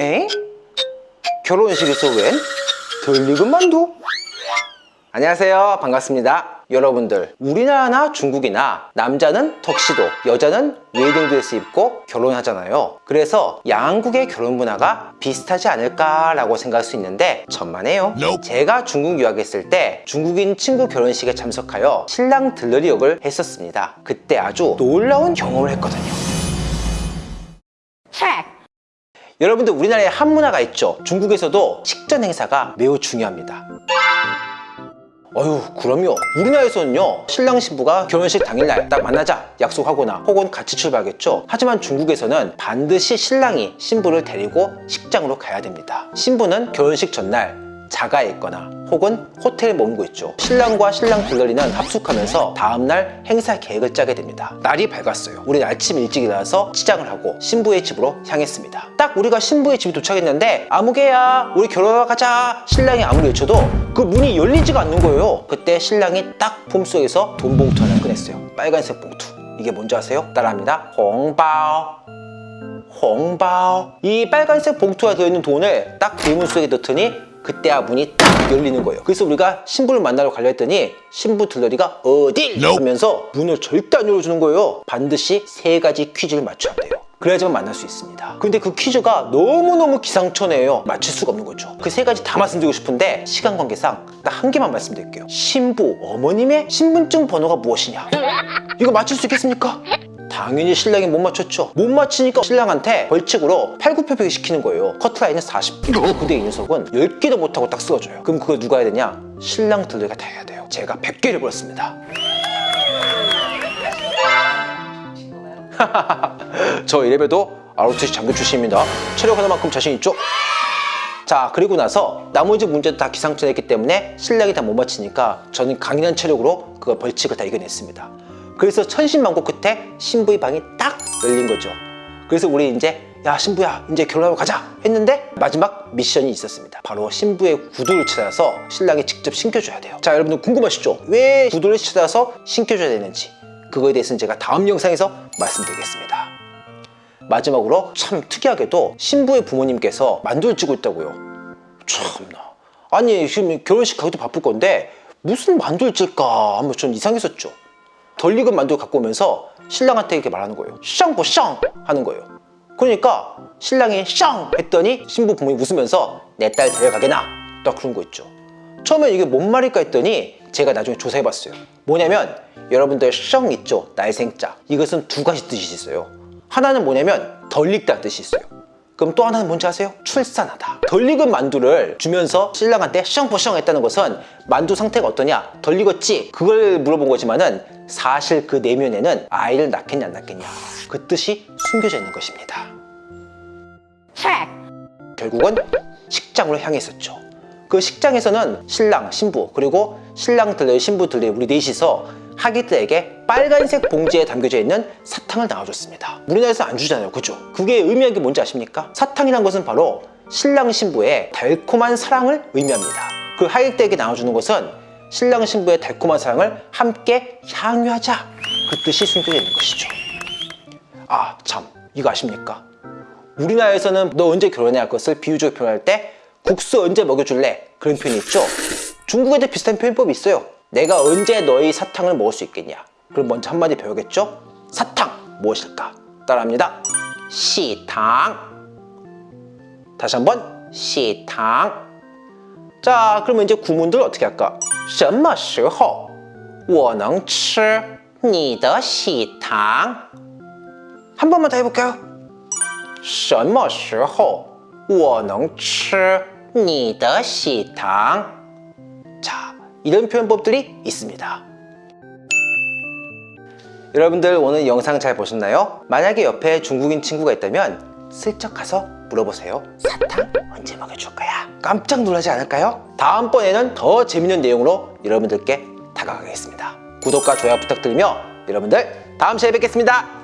에? 결혼식에서 웬? 덜 익은 만두? 안녕하세요. 반갑습니다. 여러분들 우리나라나 중국이나 남자는 턱시도 여자는 웨딩 드레스 입고 결혼하잖아요. 그래서 양국의 결혼 문화가 비슷하지 않을까 라고 생각할 수 있는데 천만에요. 제가 중국 유학했을 때 중국인 친구 결혼식에 참석하여 신랑 들러리 역을 했었습니다. 그때 아주 놀라운 경험을 했거든요 여러분들 우리나라에 한 문화가 있죠. 중국에서도 식전 행사가 매우 중요합니다. 어휴 그럼요. 우리나라에서는요 신랑 신부가 결혼식 당일날 딱 만나자 약속하거나 혹은 같이 출발하겠죠. 하지만 중국에서는 반드시 신랑이 신부를 데리고 식장으로 가야 됩니다. 신부는 결혼식 전날 자가에 있거나 혹은 호텔에 머물고 있죠. 신랑과 신랑 둘러리는 합숙하면서 다음날 행사 계획을 짜게 됩니다. 날이 밝았어요. 우리 아침 일찍 일어나서 치장을 하고 신부의 집으로 향했습니다. 딱 우리가 신부의 집에 도착했는데 아무개야 우리 결혼하러 가자. 신랑이 아무리 외쳐도 그 문이 열리지가 않는 거예요. 그때 신랑이 딱 폼속에서 돈 봉투 하나 꺼냈어요. 빨간색 봉투. 이게 뭔지 아세요? 따라합니다. 홍바오. 홍바오. 이 빨간색 봉투가 들어있는 돈을 딱 대문 속에 넣더니 그때야 문이 딱 열리는 거예요. 그래서 우리가 신부를 만나러 가려 했더니 신부 들러리가 어딜 하면서 문을 절대 안 열어주는 거예요. 반드시 세 가지 퀴즈를 맞춰야 돼요. 그래야지만 만날 수 있습니다. 근데 그 퀴즈가 너무너무 기상천외해요. 맞출 수가 없는 거죠. 그 세 가지 다 말씀드리고 싶은데 시간 관계상 딱 한 개만 말씀드릴게요. 신부 어머님의 신분증 번호가 무엇이냐? 이거 맞출 수 있겠습니까? 당연히 신랑이 못 맞췄죠. 못 맞히니까 신랑한테 벌칙으로 팔굽혀펴기 시키는 거예요. 커트라인은 40kg 근데 이 녀석은 10개도 못하고 딱 쓰러져요. 그럼 그걸 누가 해야 되냐? 신랑 들레가 다 해야 돼요. 제가 100개를 벌었습니다. 저 이래봬도 ROTC 장교 출신입니다. 체력 하나만큼 자신 있죠? 자 그리고 나서 나머지 문제도 다 기상천외했기 때문에 신랑이 다 못 맞히니까 저는 강인한 체력으로 그걸 벌칙을 다 이겨냈습니다 그래서 천신만고 끝에 신부의 방이 딱 열린 거죠. 그래서 우리 이제 야 신부야 이제 결혼하러 가자. 했는데 마지막 미션이 있었습니다. 바로 신부의 구두를 찾아서 신랑이 직접 신겨줘야 돼요. 자 여러분들 궁금하시죠? 왜 구두를 찾아서 신겨줘야 되는지. 그거에 대해서는 제가 다음 영상에서 말씀드리겠습니다. 마지막으로 참 특이하게도 신부의 부모님께서 만두를 찌고 있다고요. 참나. 아니 지금 결혼식 가기도 바쁠 건데 무슨 만두를 찔까 한번 좀 이상했었죠 덜 익은 만두 갖고 오면서 신랑한테 이렇게 말하는 거예요. 샹보 샹 하는 거예요. 그러니까 신랑이 샹 했더니 신부 부모님 웃으면서 내 딸 데려가게나? 딱 그런 거 있죠. 처음에 이게 뭔 말일까 했더니 제가 나중에 조사해봤어요. 뭐냐면 여러분들 샹 있죠? 날생자. 이것은 두 가지 뜻이 있어요. 하나는 뭐냐면 덜 익다 뜻이 있어요 그럼 또 하나는 뭔지 아세요? 출산하다 덜 익은 만두를 주면서 신랑한테 샹포샹 했다는 것은 만두 상태가 어떠냐? 덜 익었지? 그걸 물어본 거지만 은 사실 그 내면에는 아이를 낳겠냐 안 낳겠냐 그 뜻이 숨겨져 있는 것입니다 결국은 식장으로 향했었죠 그 식장에서는 신랑, 신부 그리고 신랑들의 신부들의 우리 넷이서 하객들에게 빨간색 봉지에 담겨져 있는 사탕을 나눠줬습니다 우리나라에서 안 주잖아요 그죠? 그게 의미한 게 뭔지 아십니까? 사탕이란 것은 바로 신랑 신부의 달콤한 사랑을 의미합니다 그 하객들에게 나눠주는 것은 신랑 신부의 달콤한 사랑을 함께 향유하자 그 뜻이 숨겨져 있는 것이죠 아 참 이거 아십니까? 우리나라에서는 너 언제 결혼해야 할 것을 비유적으로 표현할 때 국수 언제 먹여줄래? 그런 표현이 있죠 중국에도 비슷한 표현법이 있어요 내가 언제 너희 사탕을 먹을 수 있겠냐 그럼 먼저 한마디 배우겠죠? 사탕 무엇일까? 따라합니다 시탕 다시 한번 시탕 자 그러면 이제 구문들 어떻게 할까? 什么时候我能吃你的喜糖? 한 번만 더 해볼까요? 什么时候我能吃你的喜糖? 자 이런 표현법들이 있습니다 여러분들 오늘 영상 잘 보셨나요? 만약에 옆에 중국인 친구가 있다면 슬쩍 가서 물어보세요 사탕 언제 먹여줄 거야? 깜짝 놀라지 않을까요? 다음번에는 더 재밌는 내용으로 여러분들께 다가가겠습니다 구독과 좋아요 부탁드리며 여러분들 다음 시간에 뵙겠습니다